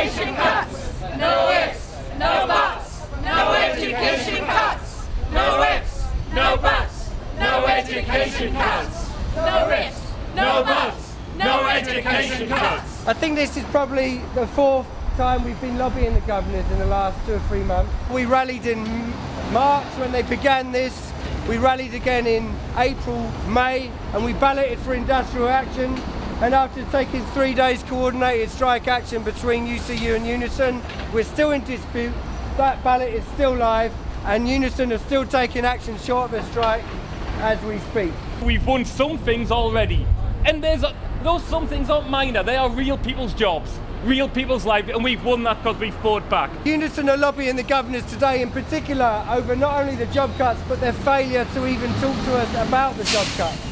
education cuts. No ifs, no buts. No education cuts. No ifs, no buts. No education cuts. No ifs, no buts. No education cuts. I think this is probably the fourth time we've been lobbying the governors in the last two or three months. We rallied in March when they began this. We rallied again in April, May, and we balloted for industrial action. And after taking three days coordinated strike action between UCU and Unison, we're still in dispute. That ballot is still live, and Unison are still taking action short of a strike as we speak. We've won some things already, and there's a, those some things aren't minor. They are real people's jobs, real people's lives, and we've won that because we fought back. Unison are lobbying the governors today in particular over not only the job cuts but their failure to even talk to us about the job cuts.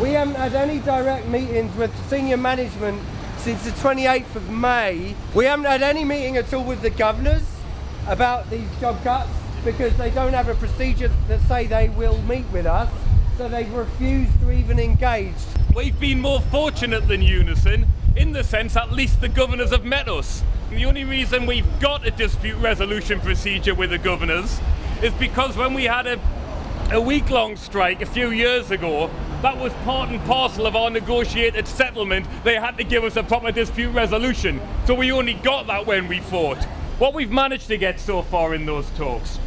We haven't had any direct meetings with senior management since the 28th of May. We haven't had any meeting at all with the governors about these job cuts because they don't have a procedure that say they will meet with us. So they've refused to even engage. We've been more fortunate than Unison in the sense at least the governors have met us. The only reason we've got a dispute resolution procedure with the governors is because when we had a, a week-long strike a few years ago, that was part and parcel of our negotiated settlement. They had to give us a proper dispute resolution. So we only got that when we fought. What we've managed to get so far in those talks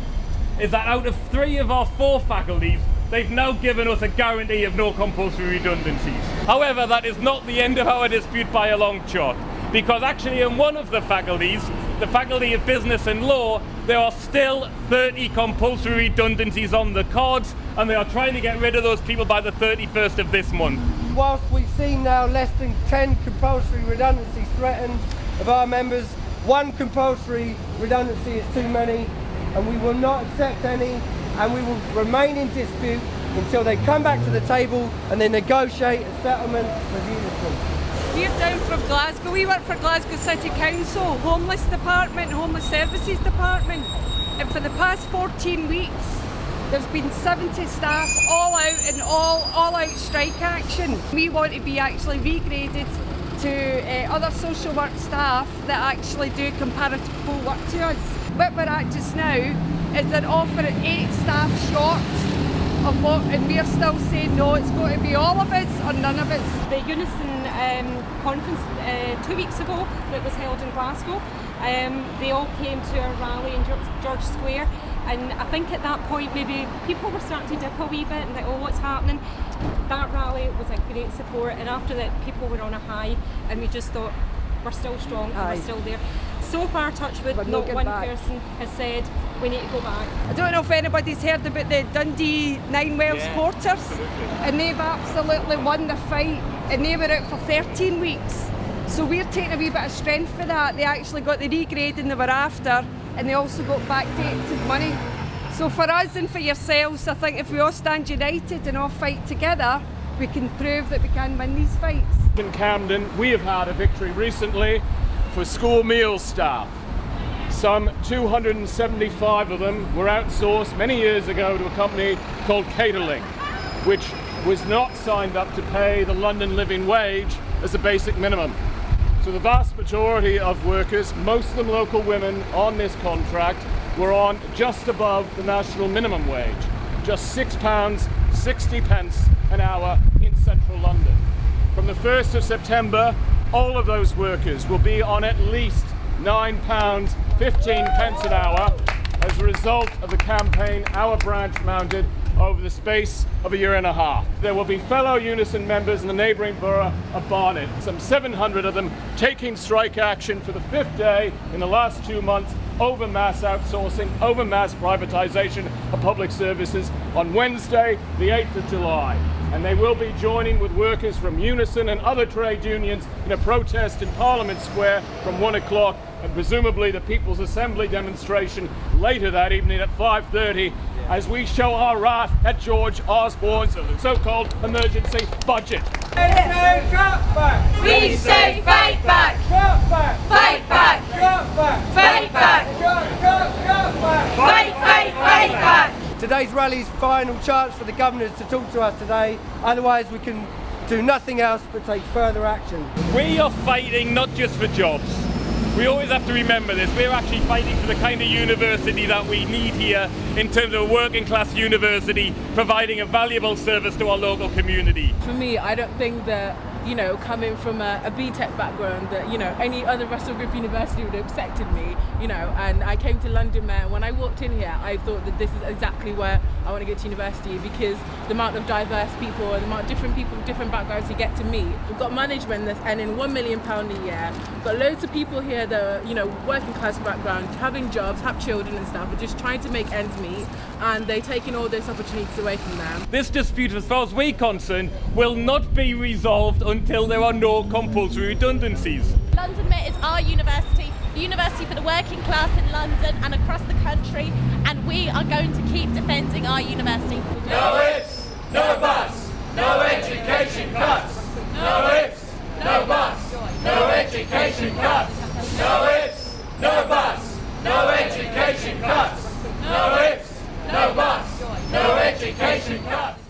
is that out of three of our four faculties, they've now given us a guarantee of no compulsory redundancies. However, that is not the end of our dispute by a long shot, because actually in one of the faculties, the Faculty of Business and Law, there are still 30 compulsory redundancies on the cards, and they are trying to get rid of those people by the 31st of this month. Whilst we've seen now less than 10 compulsory redundancies threatened of our members, one compulsory redundancy is too many, and we will not accept any, and we will remain in dispute until they come back to the table and they negotiate a settlement with Unison. We're down from Glasgow. We work for Glasgow City Council, Homeless Department, Homeless Services Department. And for the past 14 weeks, there's been 70 staff all out in all, all out strike action. We want to be actually regraded to uh, other social work staff that actually do comparative work to us. What we're at just now is an offer offering eight staff short of what, and we're still saying no, it's going to be all of us or none of us. The Unison um, conference uh, two weeks ago that was held in Glasgow, um, they all came to a rally in George Square and I think at that point maybe people were starting to dip a wee bit and like, oh, what's happening? That rally was a great support and after that people were on a high and we just thought, we're still strong and Aye. we're still there. So far, Touchwood, We're not one back. person has said we need to go back. I don't know if anybody's heard about the Dundee Ninewells Yeah, Porters, absolutely. and they've absolutely won the fight, and they were out for 13 weeks. So we're taking a wee bit of strength for that. They actually got the regrading they were after, and they also got backdated money. So for us and for yourselves, I think if we all stand united and all fight together, we can prove that we can win these fights. In Camden, we have had a victory recently for school meal staff. Some 275 of them were outsourced many years ago to a company called Caterlink, which was not signed up to pay the London living wage as a basic minimum. So the vast majority of workers, most of them local women on this contract, were on just above the national minimum wage, just £6, 60 pence an hour in central London. From the 1st of September, all of those workers will be on at least £9, 15 pence an hour as a result of the campaign our branch mounted over the space of a year and a half. There will be fellow Unison members in the neighbouring borough of Barnet, some 700 of them taking strike action for the fifth day in the last two months over mass outsourcing, over mass privatisation of public services on Wednesday, the 8th of July. And they will be joining with workers from Unison and other trade unions in a protest in Parliament Square from one o'clock and presumably the People's Assembly demonstration later that evening at 5.30 as we show our wrath at George Osborne's so-called emergency budget. We say fight back. Fight back. Fight back. Fight, fight, fight back. Today's rally's final chance for the governors to talk to us today, otherwise we can do nothing else but take further action. We are fighting not just for jobs. We always have to remember this. We're actually fighting for the kind of university that we need here in terms of a working class university, providing a valuable service to our local community. For me, I don't think that you know, coming from a, a BTEC background that, you know, any other Russell Group university would have accepted me, you know, and I came to London Met. When I walked in here, I thought that this is exactly where I want to get to university because the amount of diverse people and the amount of different people with different backgrounds you get to meet. We've got management that's earning one million pound a year. We've got loads of people here that are, you know, working class background, having jobs, have children and stuff, are just trying to make ends meet and they're taking all those opportunities away from them. This dispute, as far as we're concerned, will not be resolved until there are no compulsory redundancies. London Met is our university, a university for the working class in London and across the country, and we are going to keep defending our university. No ifs, no buts, no education cuts. No ifs, no buts, no education cuts. No ifs, no buts, no education cuts. No ifs, no buts, no education cuts.